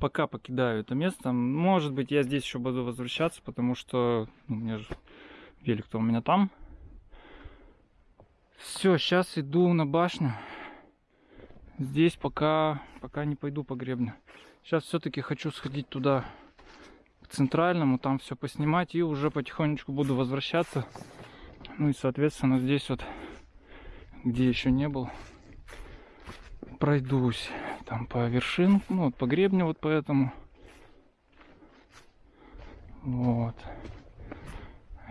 пока покидаю это место. Может быть, я здесь еще буду возвращаться, потому что ну, у меня же велик-то у меня там. Все, сейчас иду на башню. Здесь пока, пока не пойду по гребню. Сейчас все-таки хочу сходить туда, к центральному, там все поснимать и уже потихонечку буду возвращаться. Ну и, соответственно, здесь вот, где еще не был, пройдусь там по вершин, ну вот по гребню вот поэтому. Вот.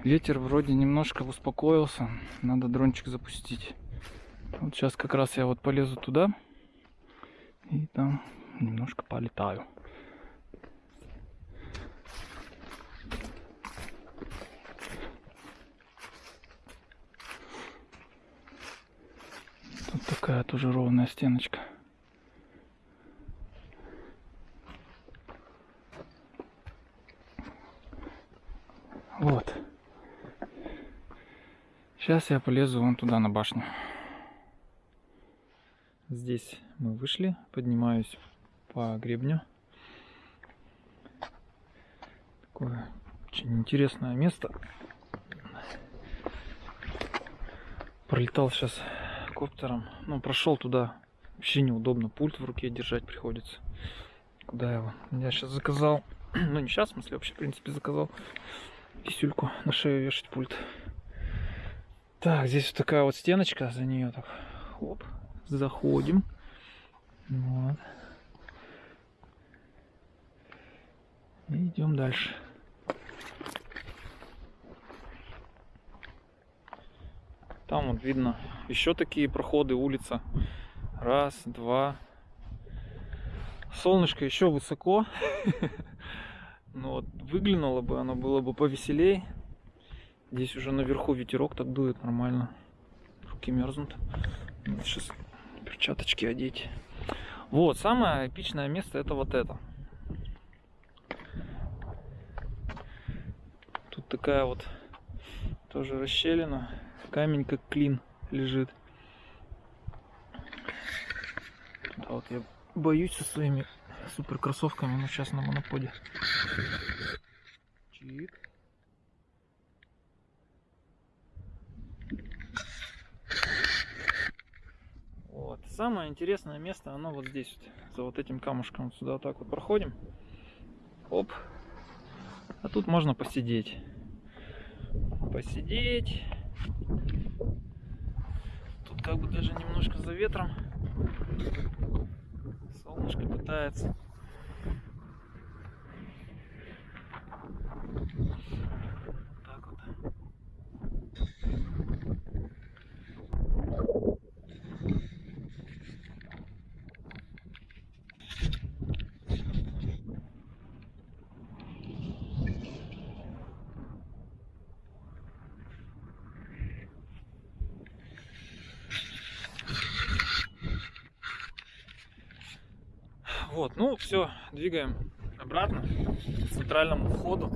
Ветер вроде немножко успокоился, надо дрончик запустить. Вот сейчас как раз я вот полезу туда и там немножко полетаю. Тут такая тоже ровная стеночка. Вот. Сейчас я полезу вон туда на башню. Здесь мы вышли, поднимаюсь по гребню. Такое очень интересное место. Пролетал сейчас коптером. Ну, прошел туда. Вообще неудобно. Пульт в руке держать приходится. Куда его? Я сейчас заказал. ну, не сейчас, в смысле, вообще, в принципе, заказал писюльку на шею вешать пульт. Так, здесь вот такая вот стеночка, за нее так, хоп, заходим. Вот. И идем дальше. Там вот видно еще такие проходы, улица. Раз, два. Солнышко еще высоко. Ну вот, выглянуло бы, оно было бы повеселей. Здесь уже наверху ветерок так дует нормально. Руки мерзнут. Сейчас перчаточки одеть. Вот, самое эпичное место это вот это. Тут такая вот тоже расщелина. Камень как клин лежит. Да, вот я боюсь со своими супер кроссовками, но сейчас на моноподе. Чик. Вот. Самое интересное место, оно вот здесь, вот, за вот этим камушком. Сюда вот так вот проходим. Оп. А тут можно посидеть. Посидеть. Тут как бы даже немножко за ветром. Солнышко пытается. Так вот. Вот, все, двигаем обратно к центральному входу.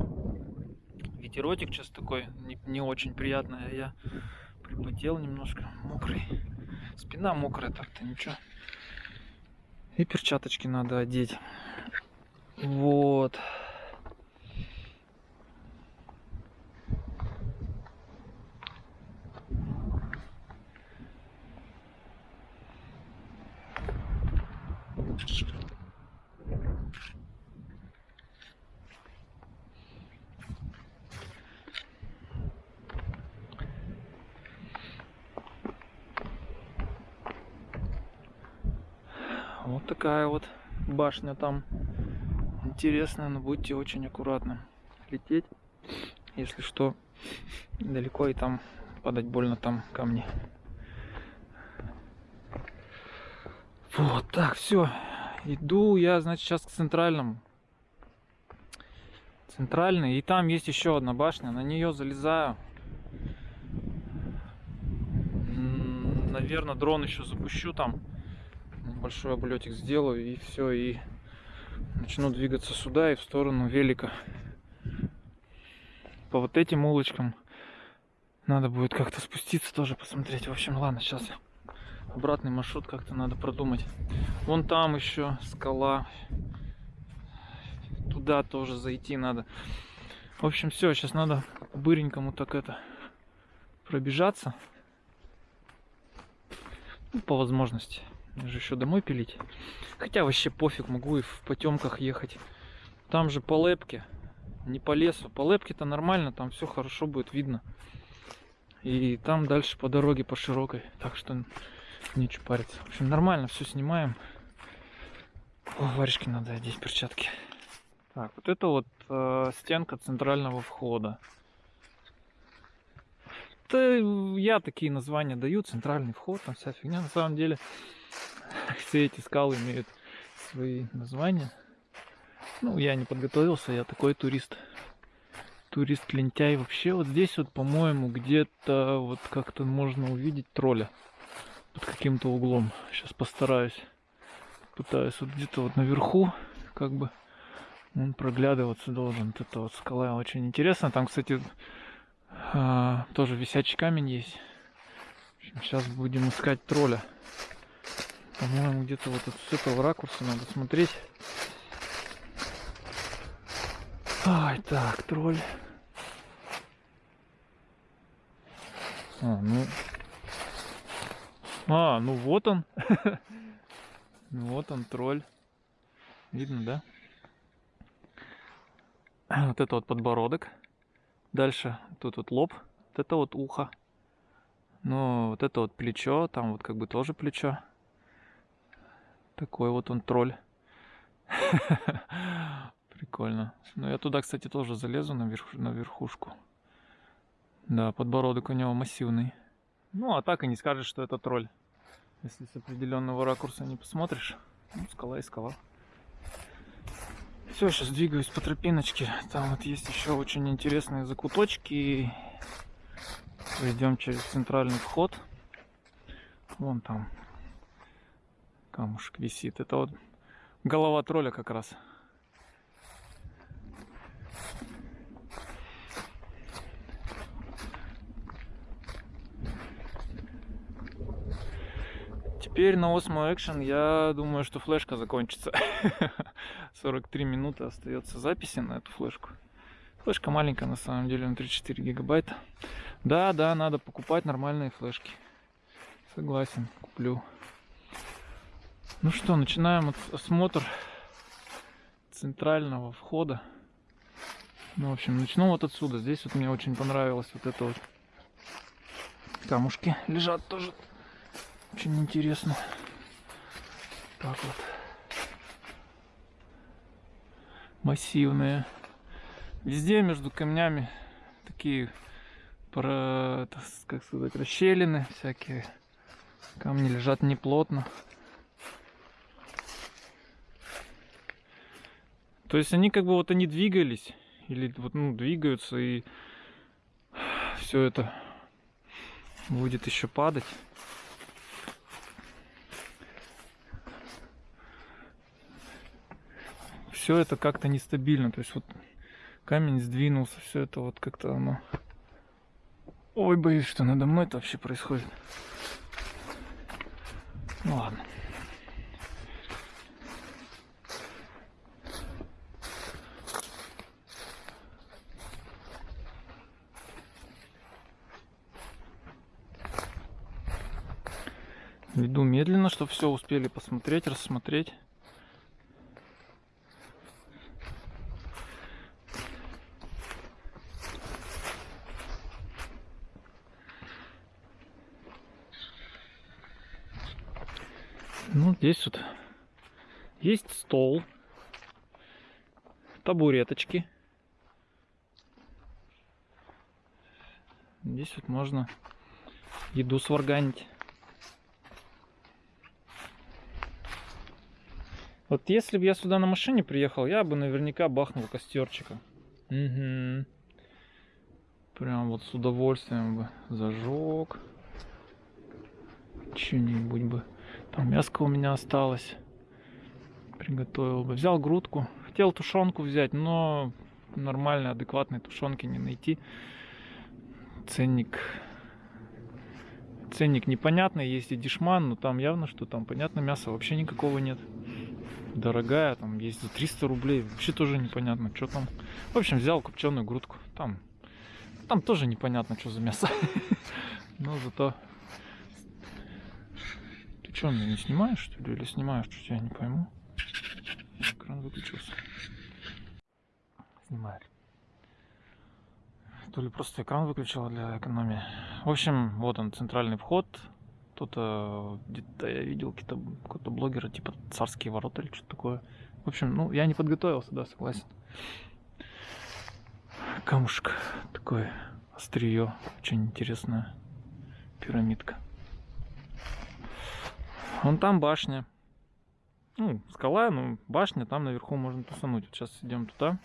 Ветеротик сейчас такой не, не очень приятный, а я припотел немножко, мокрый. Спина мокрая так-то, ничего. И перчаточки надо одеть. Вот. Вот такая вот башня там. Интересная, но будьте очень аккуратны. Лететь, если что, далеко и там падать больно там камни. Вот так, все. Иду я, значит, сейчас к центральному. Центральный. И там есть еще одна башня. На нее залезаю. Наверное, дрон еще запущу там небольшой облетик сделаю и все, и начну двигаться сюда и в сторону велика. По вот этим улочкам надо будет как-то спуститься тоже посмотреть. В общем, ладно, сейчас обратный маршрут как-то надо продумать. Вон там еще скала. туда тоже зайти надо. В общем, все, сейчас надо быренькому так это пробежаться. Ну, по возможности. Мне же еще домой пилить. Хотя вообще пофиг, могу и в потемках ехать. Там же по лепке, не по лесу. По лепке-то нормально, там все хорошо будет видно. И там дальше по дороге, по широкой. Так что нечего париться. В общем, нормально, все снимаем. О, варежки надо одеть, перчатки. Так, вот это вот э, стенка центрального входа. Это я такие названия даю, центральный вход, там вся фигня. На самом деле, все эти скалы имеют свои названия. Ну, я не подготовился, я такой турист. Турист-лентяй. Вообще, вот здесь вот, по-моему, где-то вот как-то можно увидеть тролля под каким-то углом. Сейчас постараюсь. Пытаюсь вот где-то вот наверху, как бы он проглядываться должен. Вот эта вот скала очень интересно. Там, кстати, а, тоже висячий камень есть. сейчас будем искать тролля. По-моему, где-то вот с этого ракурса надо смотреть. Ай, так, тролль. А, ну... А, ну вот он. ну вот он, тролль. Видно, да? Вот это вот подбородок. Дальше тут вот лоб. Вот это вот ухо. Ну, вот это вот плечо. Там вот как бы тоже плечо. Такой вот он тролль. Прикольно. Ну, я туда, кстати, тоже залезу на, верх, на верхушку. Да, подбородок у него массивный. Ну, а так и не скажешь, что это тролль. Если с определенного ракурса не посмотришь. Ну, скала и скала. Все, сейчас двигаюсь по тропиночке. Там вот есть еще очень интересные закуточки. Пойдем через центральный вход. Вон там камушек висит. Это вот голова тролля как раз. Теперь на Osmo Action я думаю, что флешка закончится. 43 минуты остается записи на эту флешку. Флешка маленькая на самом деле, на 34 гигабайта. Да, да, надо покупать нормальные флешки. Согласен, куплю. Ну что, начинаем осмотр центрального входа. Ну, в общем, начну вот отсюда. Здесь вот мне очень понравилось вот это вот камушки лежат тоже очень интересно. Так вот. Массивные. Везде между камнями такие про, как сказать, расщелины всякие. Камни лежат неплотно. То есть они как бы вот они двигались или вот ну двигаются и все это будет еще падать. все это как-то нестабильно. То есть вот камень сдвинулся, все это вот как-то оно... Ой, боюсь, что надо мной это вообще происходит. Ну ладно. Веду медленно, чтобы все успели посмотреть, рассмотреть. Ну, здесь вот есть стол, табуреточки. Здесь вот можно еду сварганить. Вот если бы я сюда на машине приехал, я бы наверняка бахнул костерчика. Угу. Прям вот с удовольствием бы зажег. Что-нибудь бы. Там мяско у меня осталось. Приготовил бы. Взял грудку. Хотел тушенку взять, но нормальной, адекватной тушенки не найти. Ценник ценник непонятный, есть и дешман, но там явно, что там, понятно, мяса вообще никакого нет. Дорогая, там есть за 300 рублей, вообще тоже непонятно, что там. В общем, взял копченую грудку, там, там тоже непонятно, что за мясо. Но зато... Ты что, меня не снимаешь, что ли, или снимаешь, что я не пойму? Экран выключился. Снимает. То ли просто экран выключила для экономии. В общем, вот он, центральный вход. Кто-то, где-то я видел какого-то блогера, типа царские ворота или что-то такое. В общем, ну, я не подготовился, да, согласен. Камушек такой, острие, очень интересная пирамидка. Вон там башня. Ну, скала, ну, башня, там наверху можно тусануть. Вот сейчас идем туда.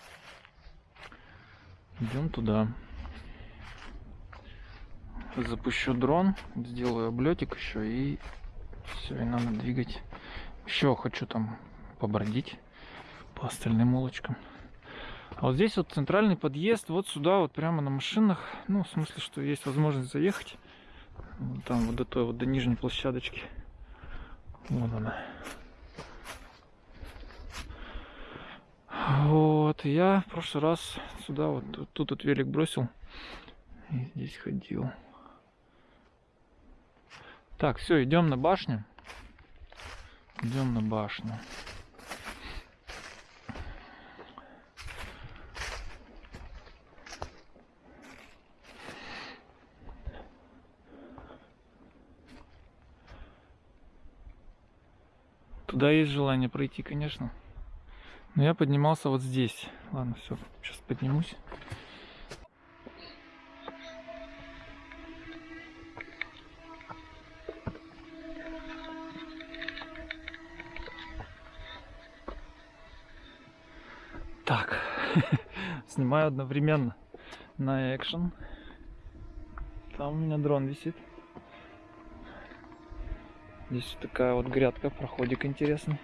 Идем туда. Запущу дрон, сделаю облетик еще и все, и надо двигать. Еще хочу там побродить по остальным улочкам. А вот здесь вот центральный подъезд, вот сюда вот прямо на машинах, ну в смысле, что есть возможность заехать. Вот там вот до той вот до нижней площадочки. Вот она. Вот, я в прошлый раз сюда вот тут вот велик бросил и здесь ходил. Так, все, идем на башню. Идем на башню. Туда есть желание пройти, конечно. Но я поднимался вот здесь. Ладно, все, сейчас поднимусь. Так, снимаю одновременно на экшен. Там у меня дрон висит. Здесь вот такая вот грядка, проходик интересный.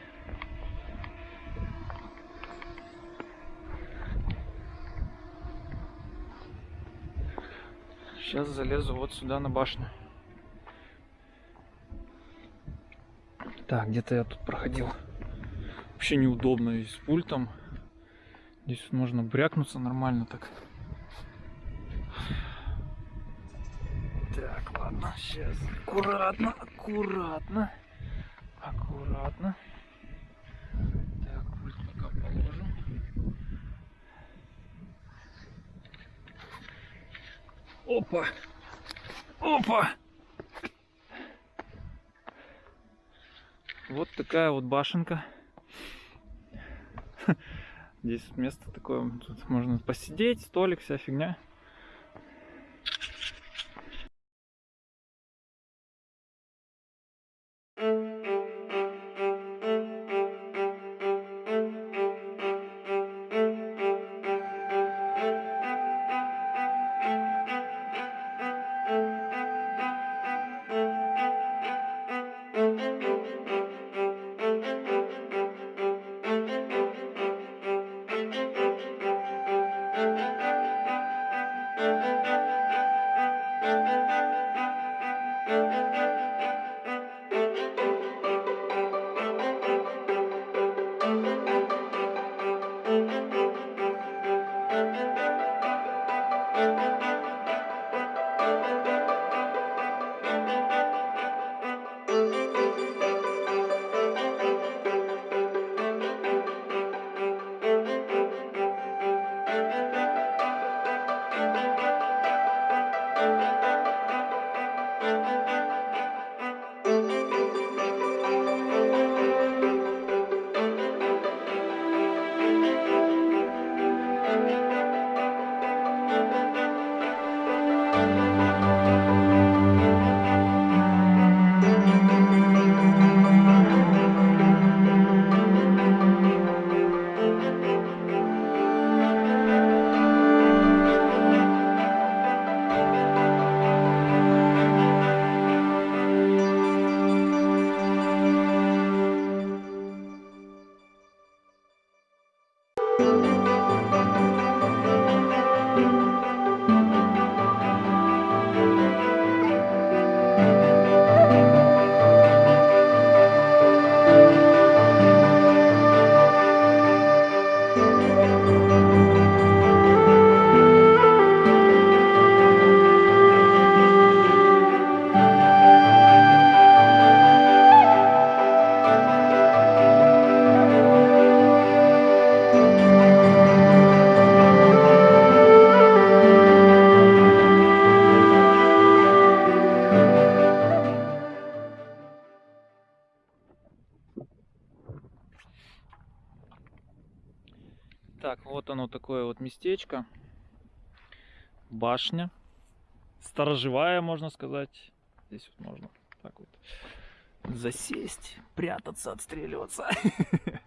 Сейчас залезу вот сюда на башню. Так, где-то я тут проходил. Вообще неудобно и с пультом. Здесь можно брякнуться нормально так. Так, ладно, сейчас аккуратно, аккуратно, аккуратно. Так, пока положим. Опа! Опа! Вот такая вот башенка. Здесь место такое, тут можно посидеть, столик, вся фигня. Местечко. Башня. Сторожевая, можно сказать. Здесь вот можно так вот засесть, прятаться, отстреливаться.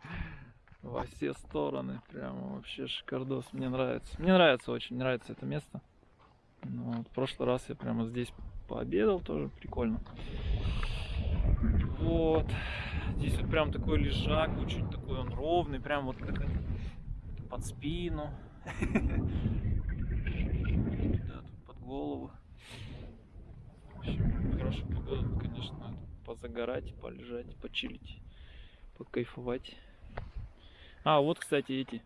Во все стороны. Прямо вообще шикардос. Мне нравится. Мне нравится очень, нравится это место. Ну, вот в прошлый раз я прямо здесь пообедал, тоже прикольно. Вот. Здесь вот прям такой лежак, очень такой он ровный, прям вот как под спину. Да, тут под голову. В общем, хорошая погода, конечно, позагорать, полежать, почилить, покайфовать. А, вот, кстати, эти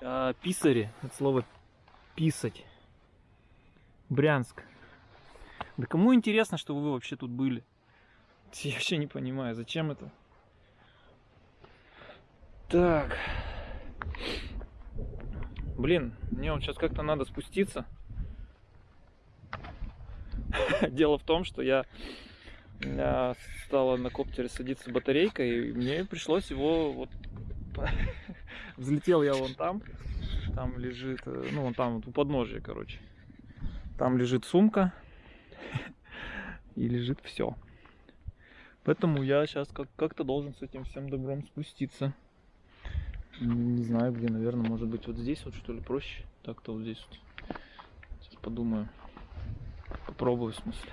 а, писари, от слова писать. Брянск. Да кому интересно, что вы вообще тут были? Я вообще не понимаю, зачем это? Так. Блин, мне вот сейчас как-то надо спуститься. Дело в том, что я, стала на коптере садиться батарейка, и мне пришлось его вот... Взлетел я вон там, там лежит, э, ну вон там вот у подножия, короче. Там лежит сумка и лежит все. Поэтому я сейчас как- как-то должен с этим всем добром спуститься. Не знаю где, наверное, может быть вот здесь вот что ли проще. Так-то вот здесь вот. Сейчас подумаю. Попробую в смысле.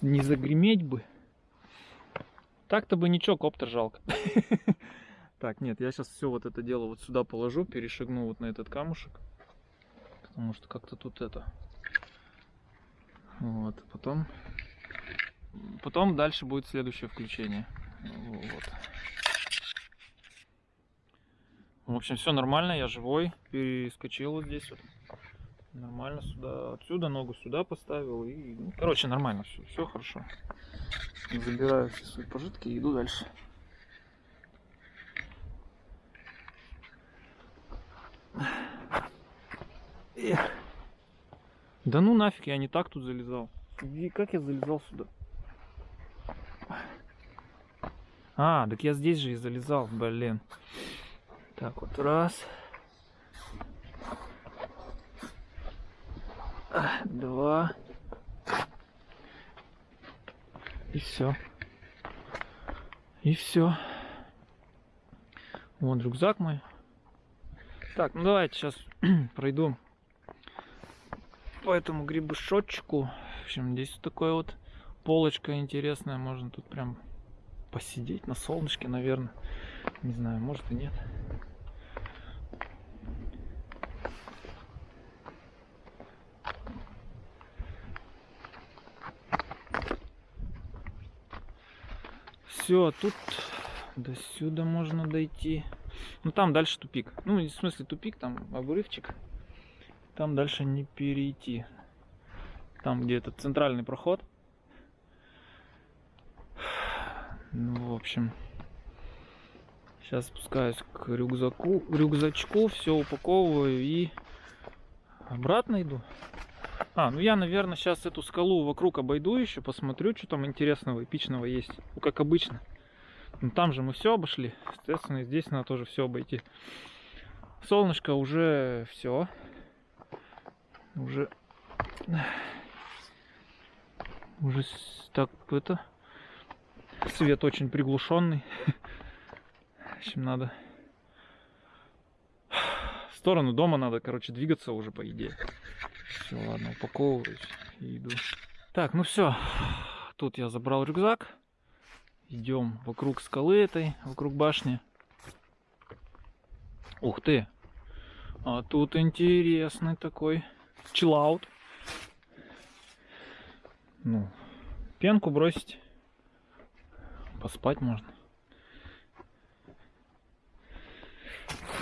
Не загреметь бы. Так-то бы ничего, коптер жалко. Так, нет, я сейчас все вот это дело вот сюда положу, перешагну вот на этот камушек. Потому что как-то тут это. Вот, потом... Потом дальше будет следующее включение. Вот. В общем, все нормально, я живой. Перескочил вот здесь вот. Нормально сюда, отсюда ногу сюда поставил. И, ну, короче, нормально все, все хорошо. Забираю все свои пожитки и иду дальше. Да ну нафиг, я не так тут залезал. И как я залезал сюда? А, так я здесь же и залезал, блин. Так, вот раз. Два. И все. И все. Вон рюкзак мой. Так, ну давайте сейчас пройду по этому грибушочку. В общем, здесь вот такая вот полочка интересная. Можно тут прям посидеть на солнышке, наверное. Не знаю, может и нет. Все, тут до сюда можно дойти. Ну там дальше тупик. Ну, в смысле тупик, там обрывчик. Там дальше не перейти. Там, где этот центральный проход. Ну, в общем. Сейчас спускаюсь к рюкзаку, рюкзачку, все упаковываю и обратно иду. А, ну я, наверное, сейчас эту скалу вокруг обойду еще, посмотрю, что там интересного, эпичного есть. Ну, как обычно. Ну, там же мы все обошли. Соответственно, и здесь надо тоже все обойти. Солнышко уже все. Уже... Уже так это... Свет очень приглушенный. В общем, надо... В сторону дома надо, короче, двигаться уже, по идее. Все, ладно, упаковываюсь и иду. Так, ну все. Тут я забрал рюкзак. Идем вокруг скалы этой, вокруг башни. Ух ты! А тут интересный такой чиллаут. Ну, пенку бросить. Поспать можно.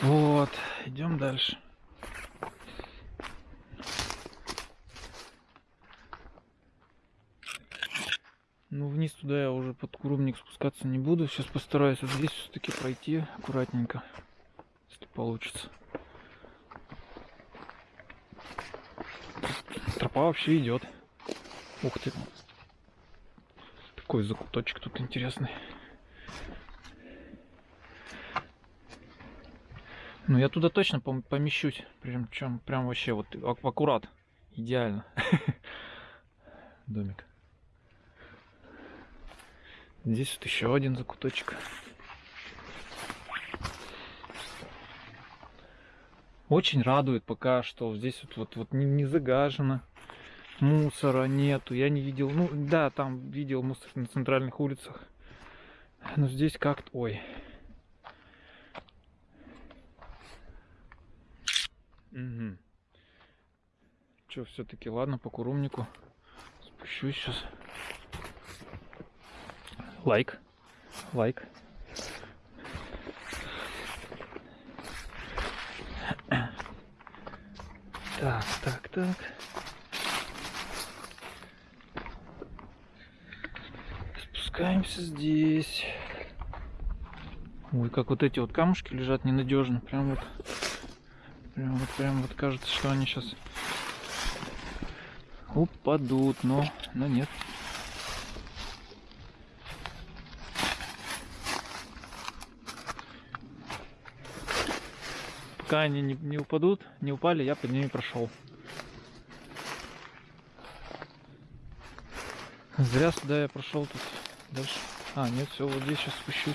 Вот, идем дальше. Ну, вниз туда я уже под курубник спускаться не буду. Сейчас постараюсь вот здесь все-таки пройти аккуратненько, если получится. Тропа вообще идет. Ух ты. Какой закуточек тут интересный. Ну я туда точно пом- помещусь. Прям, чем, прям вообще вот ак- аккурат. Идеально. Домик. Здесь вот еще один закуточек. Очень радует пока что здесь вот, вот, вот не, не загажено. Мусора нету. Я не видел. Ну да, там видел мусор на центральных улицах. Но здесь как-то. Ой. Угу. Че, все-таки ладно, по курумнику. Спущусь сейчас. Лайк. Лайк. Так, так, так. Здесь. Ой, как вот эти вот камушки лежат ненадежно. Прям вот. Прям вот, прям вот кажется, что они сейчас упадут, но, но нет. Пока они не, не упадут, не упали, я под ними прошел. Зря сюда я прошел тут дальше. А, нет, все, вот здесь сейчас спущусь.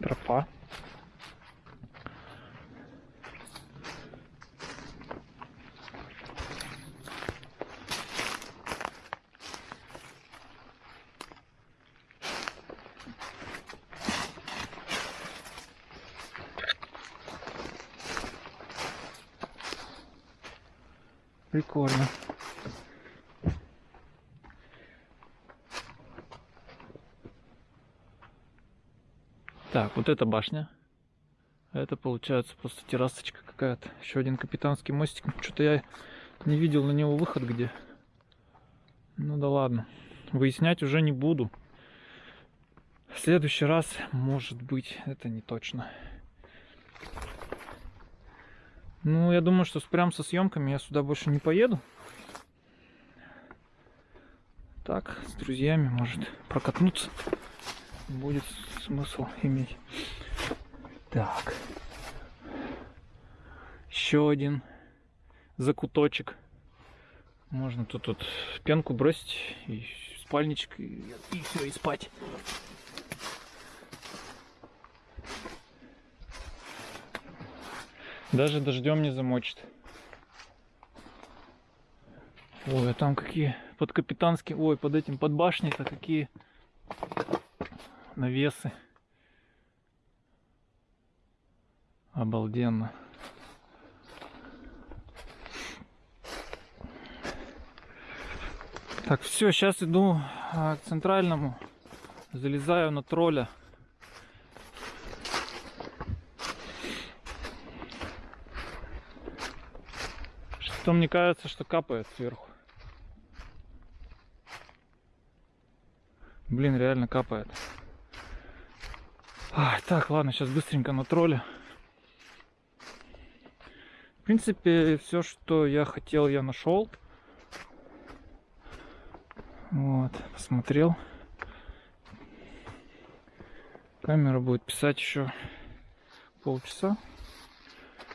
Тропа. Прикольно. Так, вот эта башня. Это получается просто террасочка какая-то. Еще один капитанский мостик. Что-то я не видел на него выход где. Ну да ладно. Выяснять уже не буду. В следующий раз, может быть, это не точно. Ну, я думаю, что прям со съемками я сюда больше не поеду. Так, с друзьями, может, прокатнуться. Будет смысл иметь. Так. Еще один закуточек. Можно тут вот пенку бросить и спальничек и, все, и спать. Даже дождем не замочит. Ой, а там какие под капитанским, ой, под этим, под башней-то какие навесы. Обалденно. Так, все, сейчас иду а, к центральному. Залезаю на тролля. Что мне кажется, что капает сверху. Блин, реально капает. Ай, так, ладно, сейчас быстренько на тролля. В принципе, все, что я хотел, я нашел. Вот, посмотрел. Камера будет писать еще полчаса.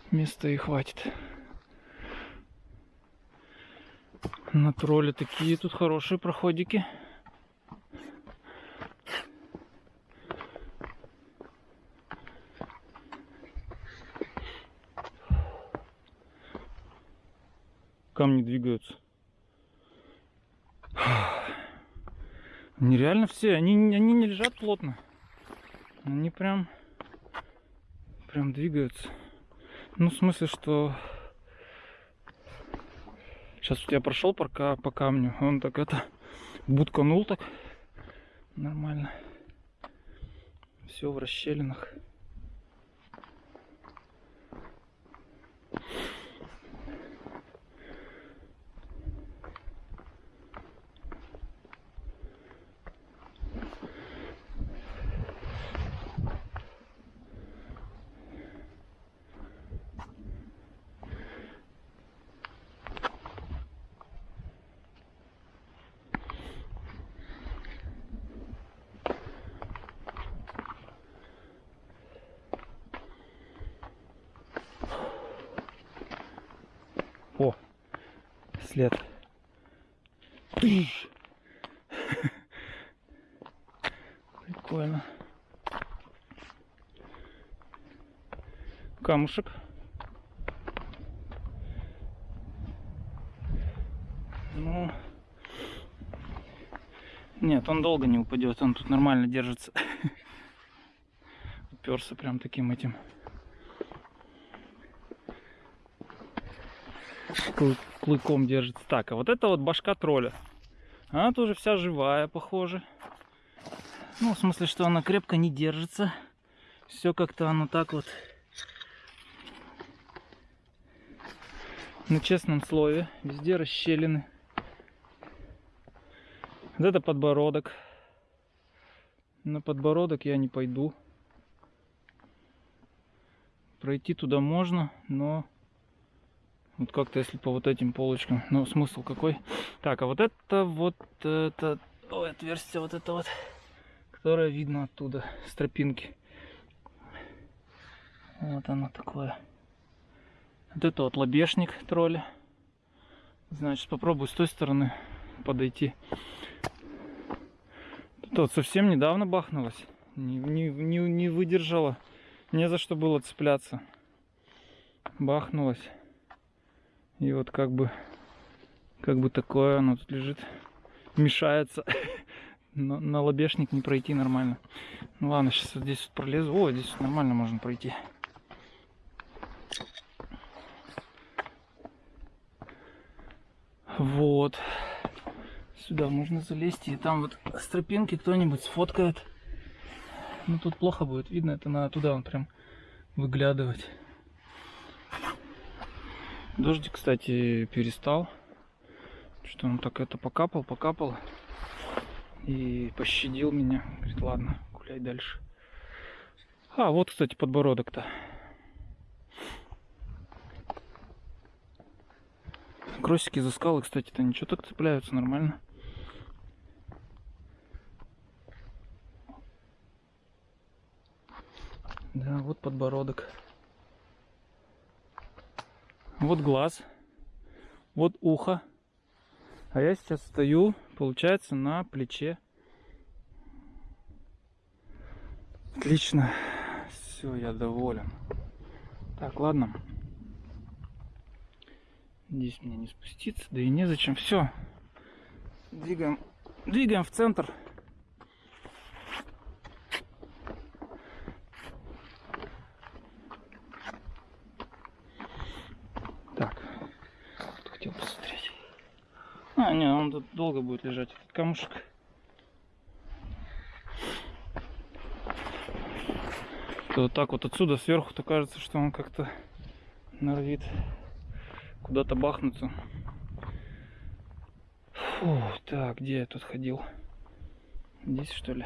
Места и хватит. На тролле такие тут хорошие проходики. Камни двигаются. Нереально все, они, они не лежат плотно. Они прям, прям двигаются. Ну, в смысле, что сейчас вот я прошел пока по камню, он так это бутканул так нормально. Все в расщелинах. След. Прикольно. Камушек. Ну, нет, он долго не упадет, он тут нормально держится. Уперся прям таким этим клыком держится. Так, а вот это вот башка тролля. Она тоже вся живая, похоже. Ну, в смысле, что она крепко не держится. Все как-то оно так вот на честном слове. Везде расщелины. Вот это подбородок. На подбородок я не пойду. Пройти туда можно, но вот как-то если по вот этим полочкам. Ну, смысл какой? Так, а вот это вот это ой, отверстие вот это вот, которое видно оттуда, с тропинки. Вот оно такое. Вот это вот лобешник тролля. Значит, попробую с той стороны подойти. Тут вот совсем недавно бахнулось. Не, не, не, не выдержала. Не за что было цепляться. Бахнулось. И вот как бы, как бы такое оно тут лежит. Мешается. На, на лобешник не пройти нормально. Ну ладно, сейчас вот здесь вот пролезу. О, здесь вот нормально можно пройти. Вот. Сюда можно залезть. И там вот с тропинки кто-нибудь сфоткает. Ну тут плохо будет видно. Это надо туда он прям выглядывать. Дождик, кстати, перестал. Что он так это покапал, покапал. И пощадил меня. Говорит, ладно, гуляй дальше. А, вот, кстати, подбородок-то. Кросики за скалы, кстати-то ничего так цепляются нормально. Да, вот подбородок. Вот глаз. Вот ухо. А я сейчас стою, получается, на плече. Отлично. Все, я доволен. Так, ладно. Здесь мне не спуститься, да и незачем. Все. Двигаем, двигаем в центр. Так, что хотел посмотреть. А, не, он тут долго будет лежать, этот камушек. То вот так вот отсюда сверху-то кажется, что он как-то норовит куда-то бахнуться. Фу, так, где я тут ходил? Здесь что ли?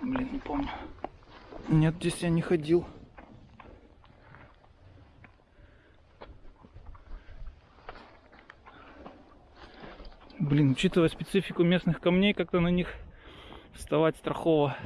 Блин, не помню. Нет, здесь я не ходил. Блин, учитывая специфику местных камней, как-то на них вставать страхово.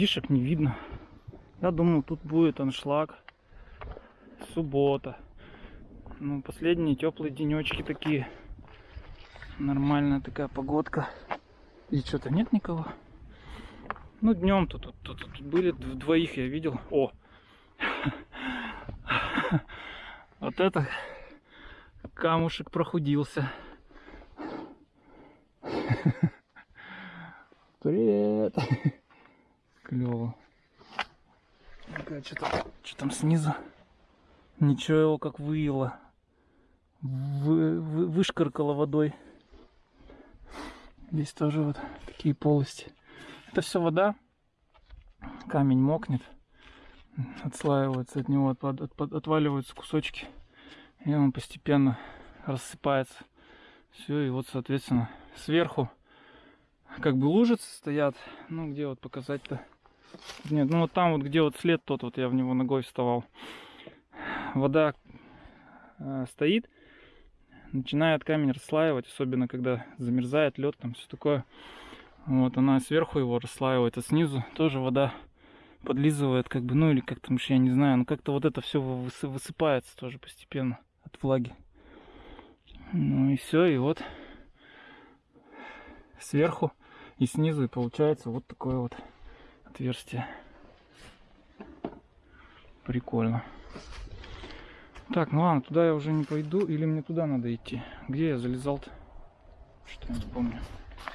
Людишек не видно. Я думал, тут будет аншлаг. Суббота. Ну, последние теплые денечки такие. Нормальная такая погодка. И что-то нет никого. Ну, днем тут, тут, тут, тут были дв- двоих я видел. О! Вот это камушек прохудился. Привет! Клево. Что там, что там снизу? Ничего его как выело. Вы, вы- вышкаркало водой. Здесь тоже вот такие полости. Это все вода. Камень мокнет. Отслаивается от него, отпад- отпад- отваливаются кусочки. И он постепенно рассыпается. Все, и вот, соответственно, сверху как бы лужицы стоят. Ну, где вот показать-то? Нет, ну вот там вот, где вот след тот, вот я в него ногой вставал. Вода э, стоит, начинает камень расслаивать, особенно когда замерзает лед, там все такое. Вот она сверху его расслаивает, а снизу тоже вода подлизывает, как бы, ну или как там, я не знаю, но как-то вот это все высыпается тоже постепенно от влаги. Ну и все, и вот сверху и снизу и получается вот такое вот отверстие. Прикольно. Так, ну ладно, туда я уже не пойду, или мне туда надо идти? Где я залезал-то? Что я не помню.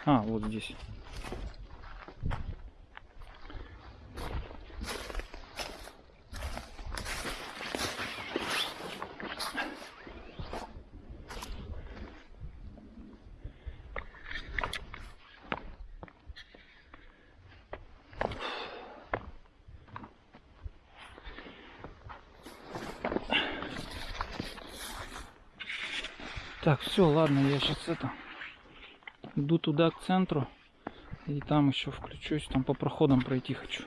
А, вот здесь. Так, все, ладно, я сейчас это иду туда к центру и там еще включусь, там по проходам пройти хочу.